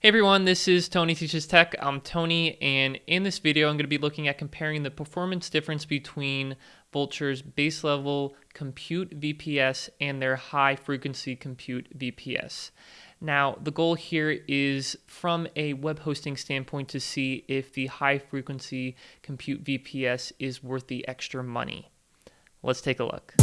Hey everyone, this is Tony Teaches Tech. I'm Tony, and in this video, I'm going to be looking at comparing the performance difference between Vultr's base level compute VPS and their high frequency compute VPS. Now, the goal here is from a web hosting standpoint to see if the high frequency compute VPS is worth the extra money. Let's take a look.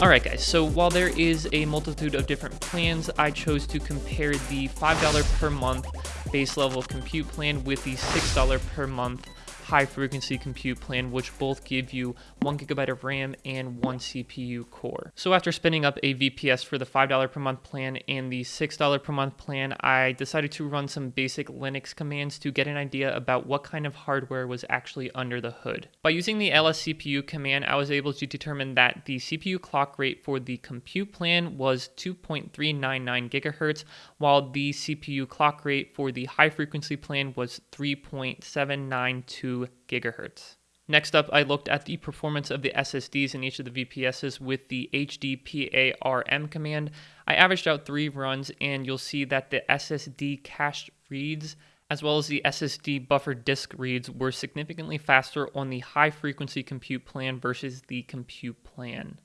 Alright guys, so while there is a multitude of different plans, I chose to compare the $5 per month base level compute plan with the $6 per month high frequency compute plan, which both give you one gigabyte of RAM and one CPU core. So after spinning up a VPS for the $5 per month plan and the $6 per month plan, I decided to run some basic Linux commands to get an idea about what kind of hardware was actually under the hood. By using the lscpu command, I was able to determine that the CPU clock rate for the compute plan was 2.399 gigahertz, while the CPU clock rate for the high frequency plan was 3.792 gigahertz. Next up, I looked at the performance of the SSDs in each of the VPSs with the HDPARM command. I averaged out three runs, and you'll see that the SSD cache reads as well as the SSD buffer disk reads were significantly faster on the high frequency compute plan versus the compute plan.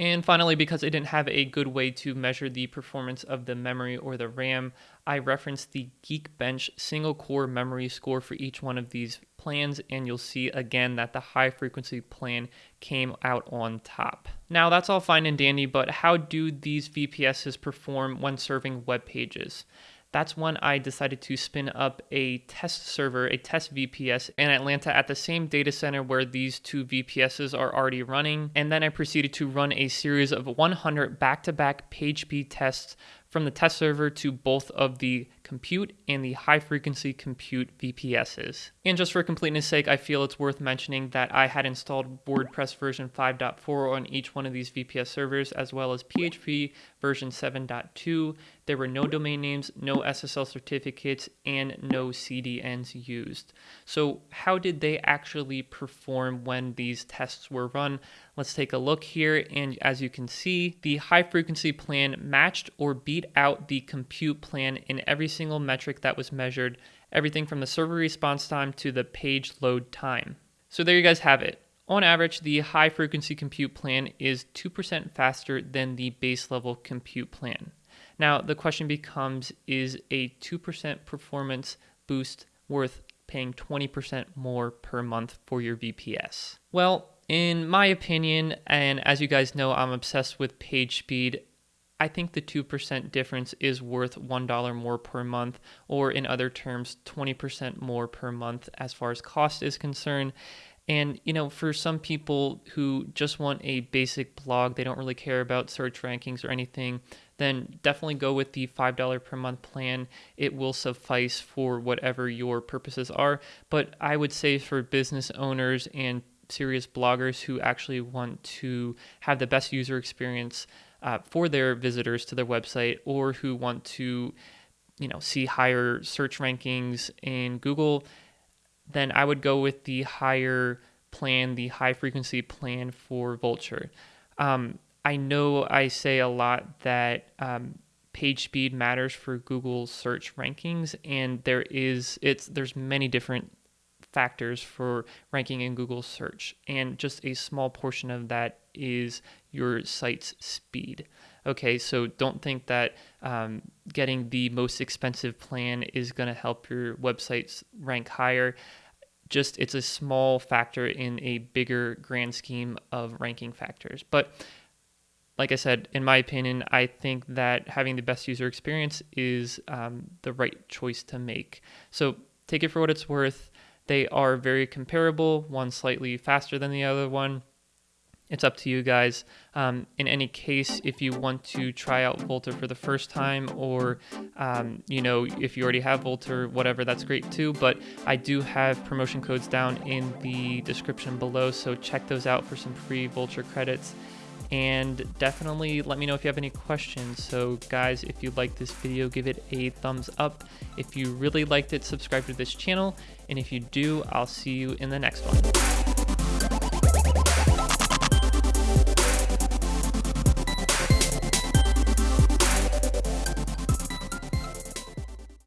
And finally, because I didn't have a good way to measure the performance of the memory or the RAM, I referenced the Geekbench single core memory score for each one of these plans, and you'll see again that the high frequency plan came out on top. Now that's all fine and dandy, but how do these VPSs perform when serving web pages? That's when I decided to spin up a test server, a test VPS in Atlanta at the same data center where these two VPSs are already running. And then I proceeded to run a series of 100 back to back page speed tests from the test server to both of the compute and the high frequency compute VPSs. And just for completeness sake, I feel it's worth mentioning that I had installed WordPress version 5.4 on each one of these VPS servers, as well as PHP version 7.2. There were no domain names, no SSL certificates, and no CDNs used. So how did they actually perform when these tests were run? Let's take a look here. And as you can see, the high frequency plan matched or beat out the compute plan in every single metric that was measured, everything from the server response time to the page load time. So there you guys have it. On average, the high frequency compute plan is 2% faster than the base level compute plan. Now, the question becomes is a 2% performance boost worth paying 20% more per month for your VPS? Well, in my opinion, and as you guys know, I'm obsessed with page speed. I think the 2% difference is worth $1 more per month, or in other terms, 20% more per month as far as cost is concerned. And, you know, for some people who just want a basic blog, they don't really care about search rankings or anything, then definitely go with the $5 per month plan. It will suffice for whatever your purposes are. But I would say for business owners and serious bloggers who actually want to have the best user experience uh, for their visitors to their website or who want to you know see higher search rankings in Google, then I would go with the higher plan, the high frequency plan for Vultr. Um, I know I say a lot that um, page speed matters for Google search rankings, and there is it's there's many different factors for ranking in Google search, and just a small portion of that is your site's speed. Okay, so don't think that um, getting the most expensive plan is going to help your websites rank higher. Just it's a small factor in a bigger grand scheme of ranking factors. But like I said, in my opinion, I think that having the best user experience is um, the right choice to make. So take it for what it's worth. They are very comparable, one slightly faster than the other one. It's up to you guys. Um, in any case, if you want to try out Vultr for the first time, or um, you know, if you already have Vultr, whatever, that's great too. But I do have promotion codes down in the description below, so check those out for some free Vultr credits and definitely let me know if you have any questions. So guys, if you like this video, give it a thumbs up. If you really liked it, subscribe to this channel. And if you do, I'll see you in the next one.